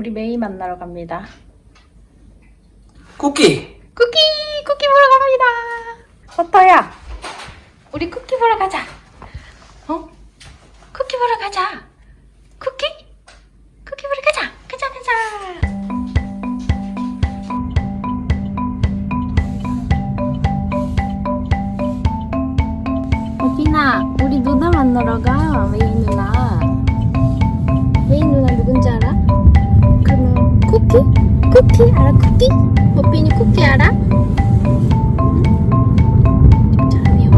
우리 메이 만나러 갑니다. 쿠키! 쿠키! 쿠키 보러 갑니다. 버터야, 우리 쿠키 보러 가자. 어? 쿠키 보러 가자. 쿠키? 쿠키 보러 가자. 가자, 가자. 어디나, 우리 누나 만나러 가. 메이 누나. 쿠키 알아? 쿠키? 버빈이 쿠키 알아? 사람이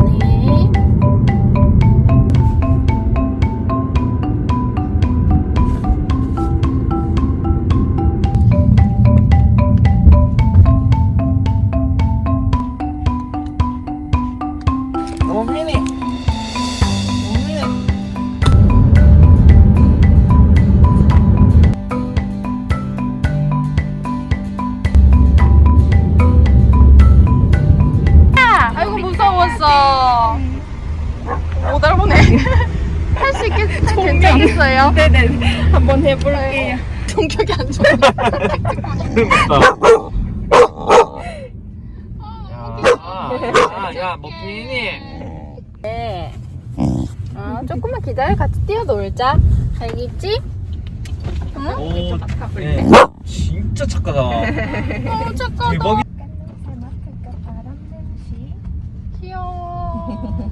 오 있겠, 괜찮겠어요? 네네 한번 해볼게요 성격이 안 좋아. 야, 야, 머핀이! 네. 아, 조금만 기다려. 같이 뛰어놀자. 알겠지? 응? 오, 네. 진짜 착하다. 어, 착하다. 대박이. 귀여워.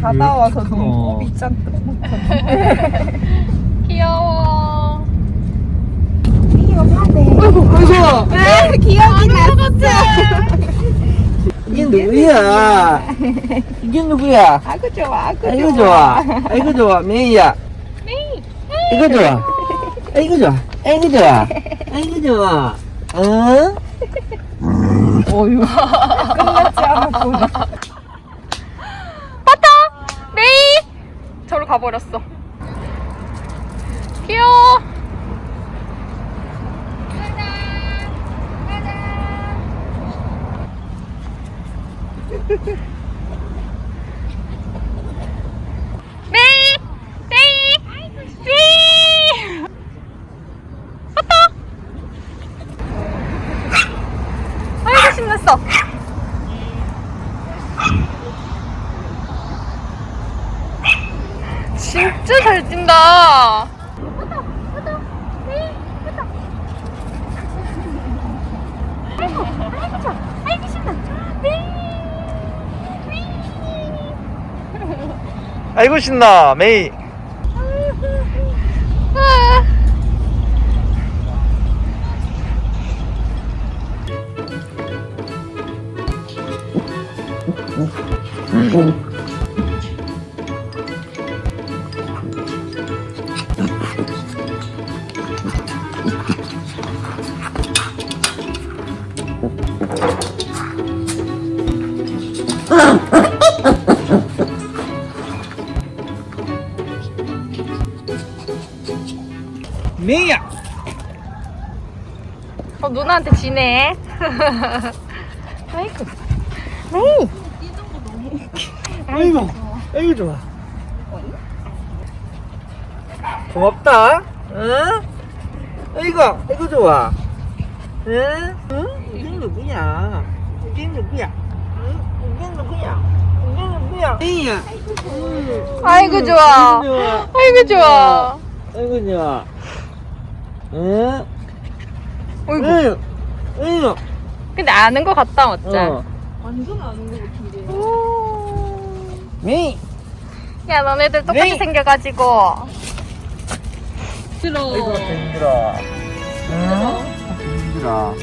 자다 와서 어. 눈곱이 짠뜩 귀여워. 아이고! 네, 기억이 났어 이게 누구야? 이게 누구야? 아구 좋아 아구 아이고 좋아. 아이고 좋아. 메이야. 메이. 아이고 좋아. 아이고 좋아. 아이고 좋아. 아이고 좋아. 어? 어휴 끝났지 않았구나 버터! 메이! 저로 가버렸어. 귀여워. 메이! 메이! 메이! 버터! 아이고 신났어. 진짜 잘 뛴다. 아이고 신나. 메이. 어, 누나한테 지네. 아이고. 메이. 아이고. 아이고 좋아. 고맙다. 응? 아이고. 아이고 좋아. 응? 응? 이게 누구야? 이게 누구야? 응? 이게 누구야? 이게 누구야? 메이야. 아이고, 좋아. 좋아. 아이고, 좋아. 아이고 좋아. 응? 어이구. 응. 응. 근데 아는 거 같다, 맞지? 어. 완전 아는 거 같은데 메이. 야, 너네들 똑같이 메이. 생겨가지고. 싫어 아이고 힘들어. 응? 힘들어.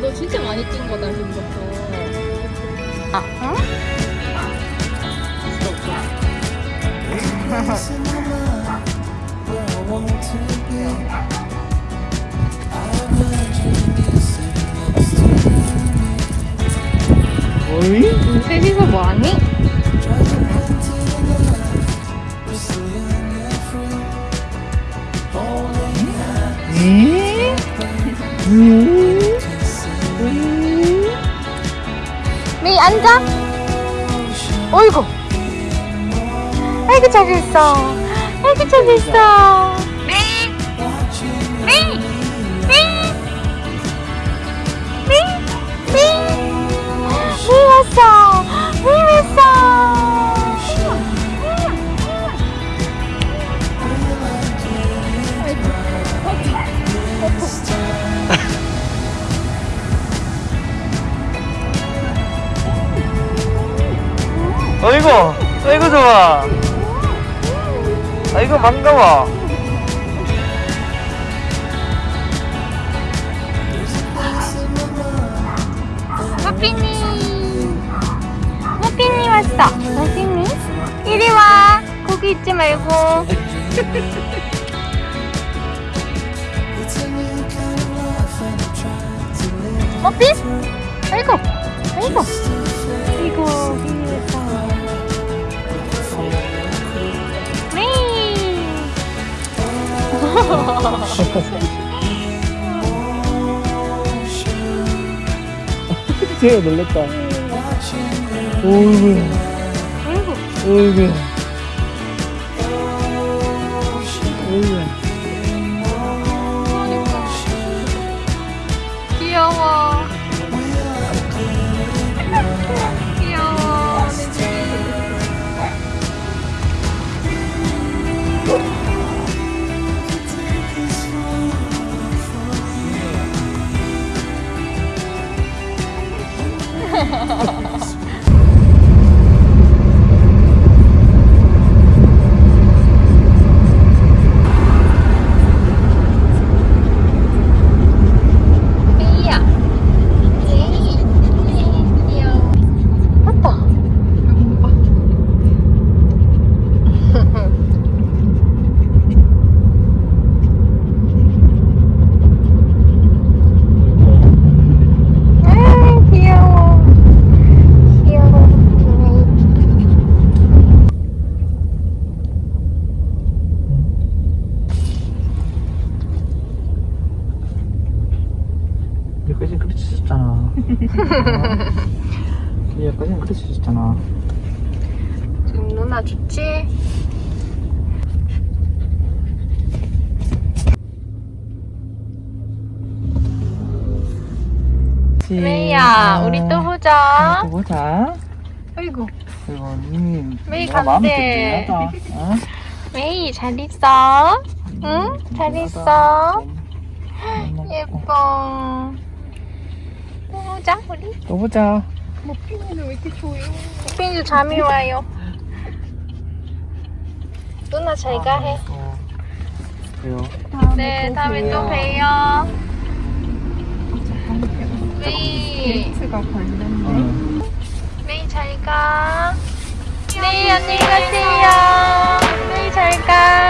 너 진짜 많이 뛴 거다 지금부터 아, 응? 어 셋이서 뭐하니? 메이 앉아. 어이구. 아이고 잘했어. 아이고 잘했어. 아이고 아이고 좋아. 아이고 반가워. 무피니. 무피니 왔어. 무피니? 이리 와. 거기 있지 말고. 아이고 아이고 아이고 제가 놀랬다. 어이구 어이구 어이구 쳤잖아 여기까지 그렇게 쳤잖아 지금 누나 좋지? 메이야, 우리 또 보자. 또 보자 아이고, 그리고 음, 메이 간대. 어? 메이 잘 있어? 응? 잘 있어? 예뻐. 또 보자, 우리. 또 보자 머피는 왜 이렇게 조용? 핀도 잠이 와요. 누나 잘가 해. 어, 그래요 네, 다음에 또 봬요. 메이. 응. 메이 잘 가. 메이 안녕히 가세요. 메이 잘 가.